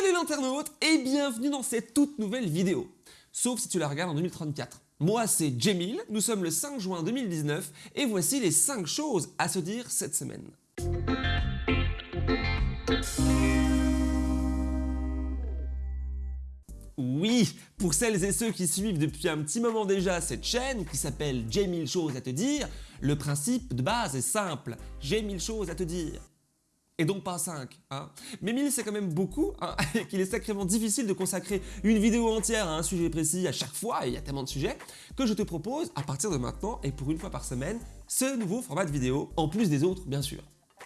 Salut l'internaute et bienvenue dans cette toute nouvelle vidéo. Sauf si tu la regardes en 2034. Moi c'est Jemil, nous sommes le 5 juin 2019 et voici les 5 choses à se dire cette semaine. Oui, pour celles et ceux qui suivent depuis un petit moment déjà cette chaîne qui s'appelle J'ai 1000 choses à te dire, le principe de base est simple, j'ai 1000 choses à te dire et donc pas 5. Hein. Mais 1000 c'est quand même beaucoup hein, et qu'il est sacrément difficile de consacrer une vidéo entière à un sujet précis à chaque fois, et il y a tellement de sujets, que je te propose à partir de maintenant et pour une fois par semaine, ce nouveau format de vidéo, en plus des autres bien sûr.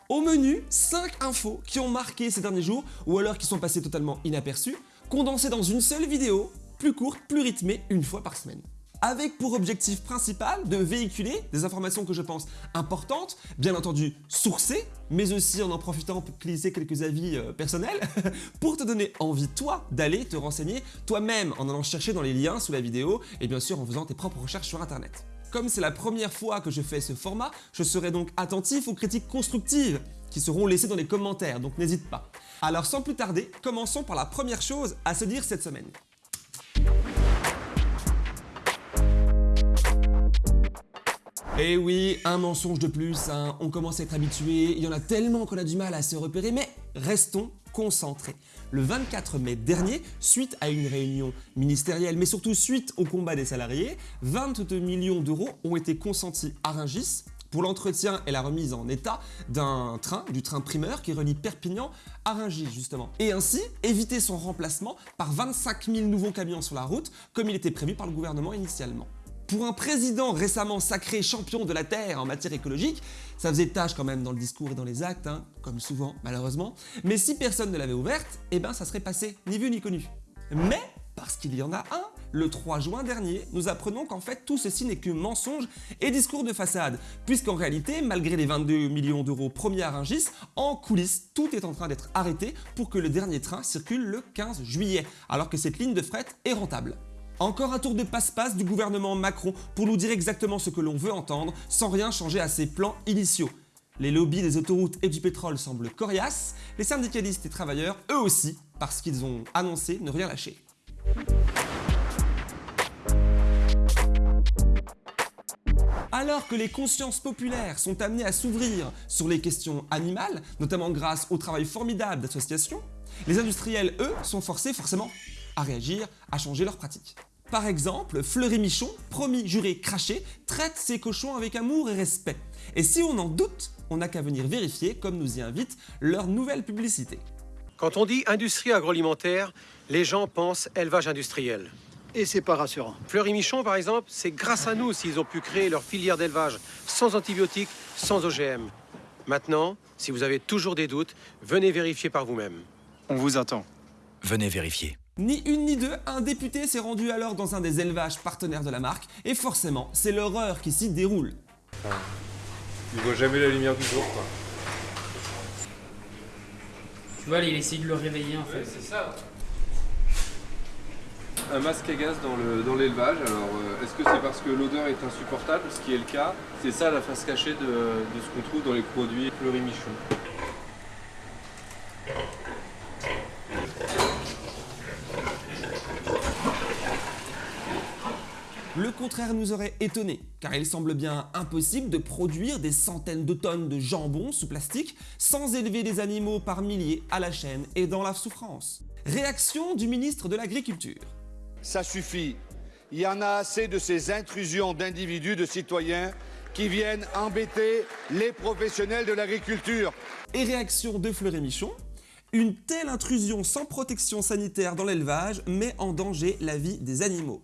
Au menu, 5 infos qui ont marqué ces derniers jours ou alors qui sont passées totalement inaperçues, condensées dans une seule vidéo, plus courte, plus rythmée, une fois par semaine avec pour objectif principal de véhiculer des informations que je pense importantes, bien entendu sourcées, mais aussi en en profitant pour glisser quelques avis euh, personnels, pour te donner envie, toi, d'aller te renseigner toi-même en allant chercher dans les liens sous la vidéo et bien sûr en faisant tes propres recherches sur internet. Comme c'est la première fois que je fais ce format, je serai donc attentif aux critiques constructives qui seront laissées dans les commentaires, donc n'hésite pas. Alors sans plus tarder, commençons par la première chose à se dire cette semaine. Et eh oui, un mensonge de plus, hein. on commence à être habitué, il y en a tellement qu'on a du mal à se repérer, mais restons concentrés. Le 24 mai dernier, suite à une réunion ministérielle, mais surtout suite au combat des salariés, 22 millions d'euros ont été consentis à Rungis pour l'entretien et la remise en état d'un train, du train primeur qui relie Perpignan à Rungis justement. Et ainsi éviter son remplacement par 25 000 nouveaux camions sur la route comme il était prévu par le gouvernement initialement. Pour un président récemment sacré champion de la Terre en matière écologique, ça faisait tâche quand même dans le discours et dans les actes, hein, comme souvent malheureusement, mais si personne ne l'avait ouverte, eh ben ça serait passé, ni vu ni connu. Mais, parce qu'il y en a un, le 3 juin dernier, nous apprenons qu'en fait tout ceci n'est que mensonge et discours de façade, puisqu'en réalité, malgré les 22 millions d'euros promis à Rungis, en coulisses, tout est en train d'être arrêté pour que le dernier train circule le 15 juillet, alors que cette ligne de fret est rentable. Encore un tour de passe-passe du gouvernement Macron pour nous dire exactement ce que l'on veut entendre sans rien changer à ses plans initiaux. Les lobbies des autoroutes et du pétrole semblent coriaces, les syndicalistes et travailleurs eux aussi, parce qu'ils ont annoncé ne rien lâcher. Alors que les consciences populaires sont amenées à s'ouvrir sur les questions animales, notamment grâce au travail formidable d'associations, les industriels, eux, sont forcés forcément à réagir, à changer leurs pratiques. Par exemple, Fleury Michon, promis, juré, craché, traite ses cochons avec amour et respect. Et si on en doute, on n'a qu'à venir vérifier, comme nous y invite leur nouvelle publicité. Quand on dit industrie agroalimentaire, les gens pensent élevage industriel. Et c'est pas rassurant. Fleury Michon, par exemple, c'est grâce à nous s'ils ont pu créer leur filière d'élevage sans antibiotiques, sans OGM. Maintenant, si vous avez toujours des doutes, venez vérifier par vous-même. On vous attend. Venez vérifier. Ni une ni deux, un député s'est rendu alors dans un des élevages partenaires de la marque, et forcément, c'est l'horreur qui s'y déroule. Il voit jamais la lumière du jour, quoi. Tu vois, il essaie de le réveiller en fait. c'est ça. Un masque à gaz dans l'élevage, alors euh, est-ce que c'est parce que l'odeur est insupportable, ce qui est le cas? C'est ça la face cachée de, de ce qu'on trouve dans les produits Fleury contraire nous aurait étonné, car il semble bien impossible de produire des centaines de tonnes de jambon sous plastique sans élever des animaux par milliers à la chaîne et dans la souffrance. Réaction du ministre de l'Agriculture. Ça suffit. Il y en a assez de ces intrusions d'individus, de citoyens qui viennent embêter les professionnels de l'agriculture. Et réaction de Fleury Michon. Une telle intrusion sans protection sanitaire dans l'élevage met en danger la vie des animaux.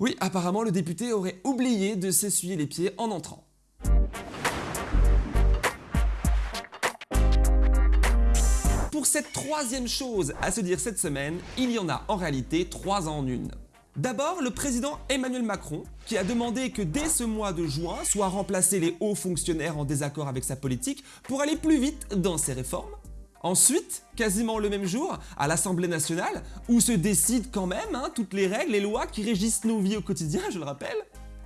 Oui, apparemment le député aurait oublié de s'essuyer les pieds en entrant. Pour cette troisième chose à se dire cette semaine, il y en a en réalité trois en une. D'abord, le président Emmanuel Macron, qui a demandé que dès ce mois de juin soient remplacés les hauts fonctionnaires en désaccord avec sa politique pour aller plus vite dans ses réformes. Ensuite, quasiment le même jour, à l'Assemblée nationale, où se décident quand même hein, toutes les règles et lois qui régissent nos vies au quotidien, je le rappelle,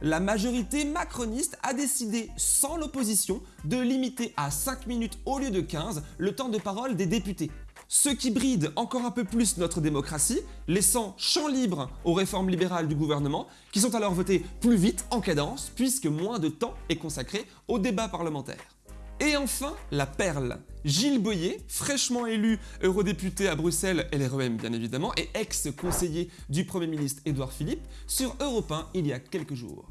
la majorité macroniste a décidé, sans l'opposition, de limiter à 5 minutes au lieu de 15 le temps de parole des députés. ce qui bride encore un peu plus notre démocratie, laissant champ libre aux réformes libérales du gouvernement, qui sont alors votées plus vite, en cadence, puisque moins de temps est consacré au débat parlementaire. Et enfin, la perle. Gilles Boyer, fraîchement élu eurodéputé à Bruxelles, LREM bien évidemment, et ex-conseiller du Premier ministre Édouard Philippe, sur Europe 1 il y a quelques jours.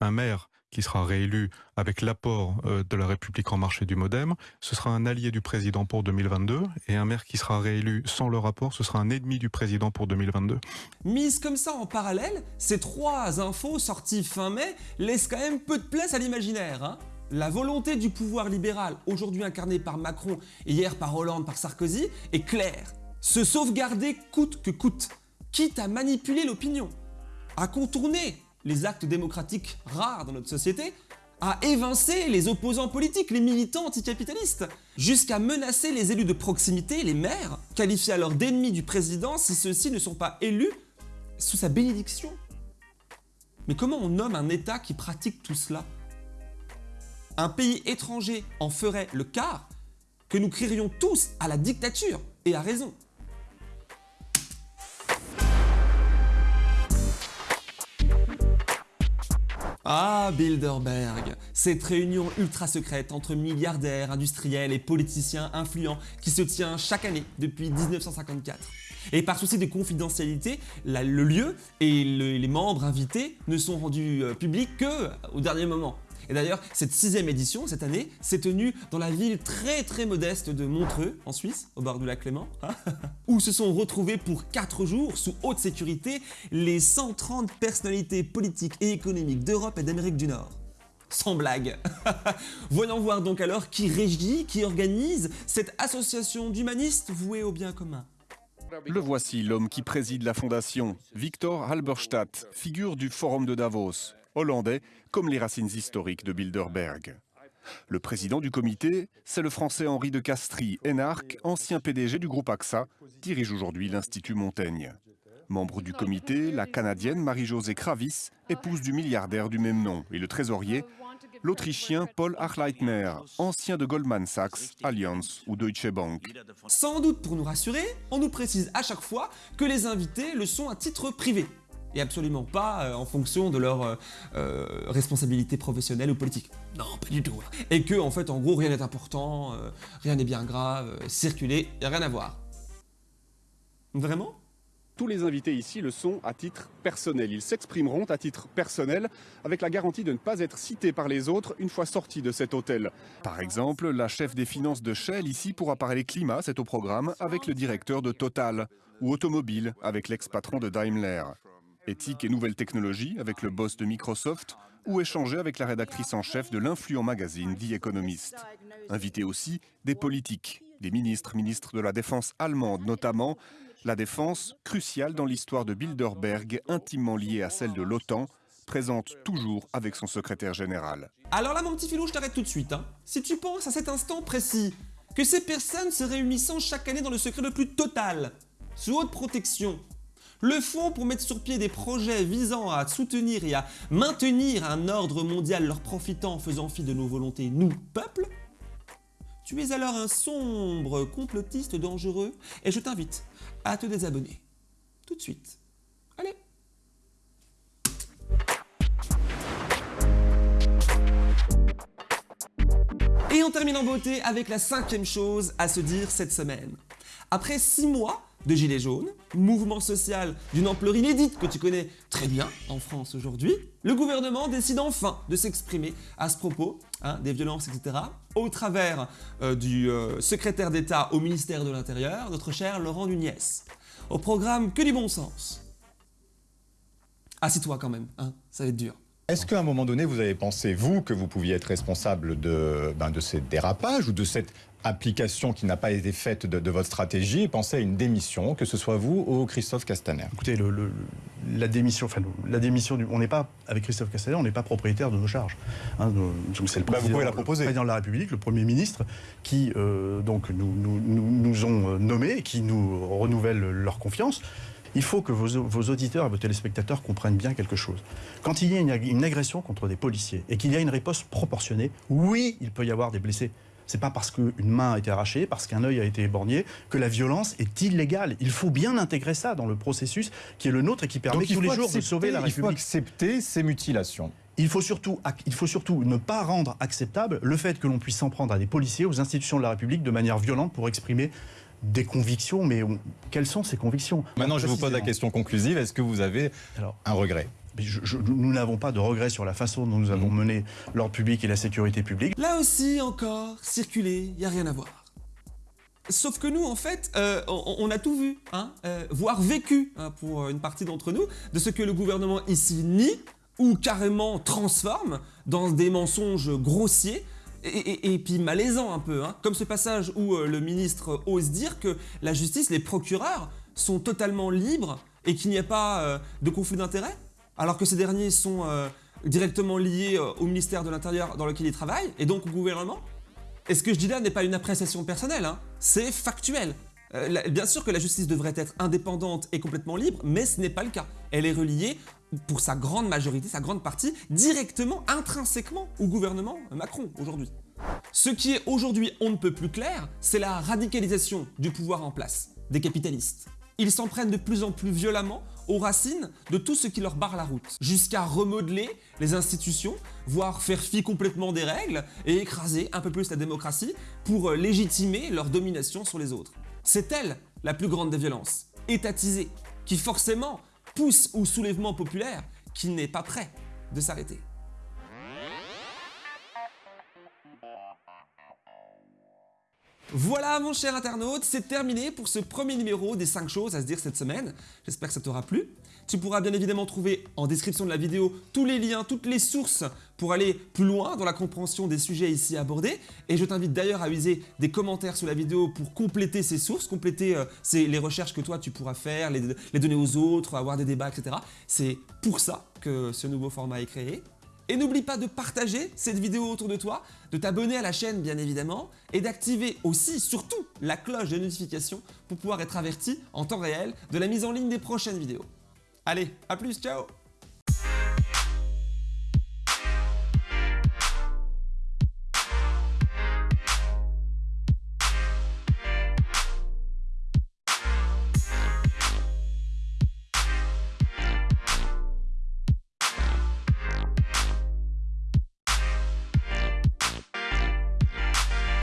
Un maire qui sera réélu avec l'apport euh, de la République en marche et du Modem, ce sera un allié du président pour 2022, et un maire qui sera réélu sans le rapport, ce sera un ennemi du président pour 2022. Mise comme ça en parallèle, ces trois infos sorties fin mai laissent quand même peu de place à l'imaginaire. Hein la volonté du pouvoir libéral, aujourd'hui incarné par Macron et hier par Hollande, par Sarkozy, est claire. Se sauvegarder coûte que coûte, quitte à manipuler l'opinion, à contourner les actes démocratiques rares dans notre société, à évincer les opposants politiques, les militants anticapitalistes, jusqu'à menacer les élus de proximité, les maires, qualifiés alors d'ennemis du président si ceux-ci ne sont pas élus sous sa bénédiction. Mais comment on nomme un État qui pratique tout cela? Un pays étranger en ferait le quart, que nous crierions tous à la dictature, et à raison. Ah, Bilderberg, cette réunion ultra secrète entre milliardaires, industriels et politiciens influents qui se tient chaque année depuis 1954. Et par souci de confidentialité, le lieu et les membres invités ne sont rendus euh, publics que au dernier moment. Et d'ailleurs, cette sixième édition, cette année, s'est tenue dans la ville très très modeste de Montreux, en Suisse, au bord du lac Clément, hein, où se sont retrouvés pour 4 jours, sous haute sécurité, les 130 personnalités politiques et économiques d'Europe et d'Amérique du Nord. Sans blague. Voyons voir donc alors qui régit, qui organise cette association d'humanistes voués au bien commun. Le voici, l'homme qui préside la fondation, Victor Halberstadt, figure du Forum de Davos, hollandais, comme les racines historiques de Bilderberg. Le président du comité, c'est le français Henri de Castries, énarque, ancien PDG du groupe AXA, dirige aujourd'hui l'Institut Montaigne. Membre du comité, la Canadienne Marie-Josée Kravis, épouse du milliardaire du même nom, et le trésorier, l'Autrichien Paul Achleitner, ancien de Goldman Sachs, Allianz ou Deutsche Bank. Sans doute pour nous rassurer, on nous précise à chaque fois que les invités le sont à titre privé absolument pas euh, en fonction de leur euh, euh, responsabilité professionnelle ou politique. Non, pas du tout. Et que, en fait, en gros, rien n'est important, rien n'est bien grave, circuler, rien à voir. Vraiment? Tous les invités ici le sont à titre personnel. Ils s'exprimeront à titre personnel avec la garantie de ne pas être cités par les autres une fois sortis de cet hôtel. Par exemple, la chef des finances de Shell ici pourra parler climat, c'est au programme, avec le directeur de Total, ou automobile avec l'ex-patron de Daimler éthique et nouvelles technologies avec le boss de Microsoft ou échanger avec la rédactrice en chef de l'influent magazine The Economist. Inviter aussi des politiques, des ministres, ministres de la Défense allemande notamment, la défense cruciale dans l'histoire de Bilderberg, intimement liée à celle de l'OTAN, présente toujours avec son secrétaire général. Alors là mon petit filou, je t'arrête tout de suite. Hein. Si tu penses à cet instant précis que ces personnes se réunissant chaque année dans le secret le plus total, sous haute protection, le fonds pour mettre sur pied des projets visant à soutenir et à maintenir un ordre mondial leur profitant en faisant fi de nos volontés, nous, peuple Tu es alors un sombre complotiste dangereux et je t'invite à te désabonner. Tout de suite. Allez Et on termine en beauté avec la cinquième chose à se dire cette semaine. Après six mois de Gilets jaunes, mouvement social d'une ampleur inédite que tu connais très bien en France aujourd'hui, le gouvernement décide enfin de s'exprimer à ce propos hein, des violences, etc., au travers euh, du euh, secrétaire d'État au ministère de l'Intérieur, notre cher Laurent Nunez. Au programme que du bon sens. Assis-toi quand même, hein, ça va être dur. Est-ce qu'à un moment donné, vous avez pensé, vous, que vous pouviez être responsable de, ben, de ces dérapages ou de cette application qui n'a pas été faite de, votre stratégie et pensez à une démission, que ce soit vous ou Christophe Castaner Écoutez, le, la démission, enfin, la démission, du, on n'est pas, avec Christophe Castaner, on n'est pas propriétaire de nos charges. Hein, c'est le bah, président, la président, de la République, le Premier ministre, qui euh, donc nous, nous, nous, ont euh, nommés, qui nous renouvellent leur confiance. Il faut que vos, vos, auditeurs et vos téléspectateurs comprennent bien quelque chose. Quand il y a une, une agression contre des policiers et qu'il y a une réponse proportionnée, oui, il peut y avoir des blessés C'est pas parce qu'une main a été arrachée, parce qu'un œil a été éborgné, que la violence est illégale. Il faut bien intégrer ça dans le processus qui est le nôtre et qui permet Donc, tous les jours de sauver la Il faut République. accepter ces mutilations. Il faut, surtout, il faut surtout ne pas rendre acceptable le fait que l'on puisse s'en prendre à des policiers, aux institutions de la République de manière violente pour exprimer des convictions. Mais on- quelles sont ces convictions? Maintenant, je vous pose la question conclusive. Est-ce que vous avez un regret? Mais je- je- nous n'avons pas de regret sur la façon dont nous avons mené l'ordre public et la sécurité publique. Là aussi, encore, circuler, y a rien à voir. Sauf que nous, en fait, euh, on, on a tout vu, hein, euh, voire vécu, hein, pour une partie d'entre nous, de ce que le gouvernement ici nie ou carrément transforme dans des mensonges grossiers et, et- et puis malaisants un peu, hein, comme ce passage où euh, le ministre ose dire que la justice, les procureurs, sont totalement libres et qu'il n'y a pas euh, de conflit d'intérêts, alors que ces derniers sont euh, directement liés euh, au ministère de l'Intérieur dans lequel ils travaillent et donc au gouvernement. Et ce que je dis là n'est pas une appréciation personnelle, hein, c'est factuel. Euh, bien sûr que la justice devrait être indépendante et complètement libre, mais ce n'est pas le cas. Elle est reliée, pour sa grande majorité, sa grande partie, directement, intrinsèquement au gouvernement Macron aujourd'hui. Ce qui est aujourd'hui on ne peut plus clair, c'est la radicalisation du pouvoir en place, des capitalistes. Ils s'en prennent de plus en plus violemment aux racines de tout ce qui leur barre la route, jusqu'à remodeler les institutions, voire faire fi complètement des règles et écraser un peu plus la démocratie pour euh, légitimer leur domination sur les autres. C'est elle la plus grande des violences, étatisée, qui forcément pousse au soulèvement populaire qui n'est pas prêt de s'arrêter. Voilà mon cher internaute, c'est terminé pour ce premier numéro des 5 choses à se dire cette semaine. J'espère que ça t'aura plu. Tu pourras bien évidemment trouver en description de la vidéo tous les liens, toutes les sources pour aller plus loin dans la compréhension des sujets ici abordés. Et je t'invite d'ailleurs à user des commentaires sous la vidéo pour compléter ces sources, compléter euh, les recherches que toi tu pourras faire, les donner aux autres, avoir des débats, etc. C'est pour ça que ce nouveau format est créé. Et n'oublie pas de partager cette vidéo autour de toi, de t'abonner à la chaîne bien évidemment, et d'activer aussi, surtout, la cloche de notification pour pouvoir être averti en temps réel de la mise en ligne des prochaines vidéos. Allez, à plus, ciao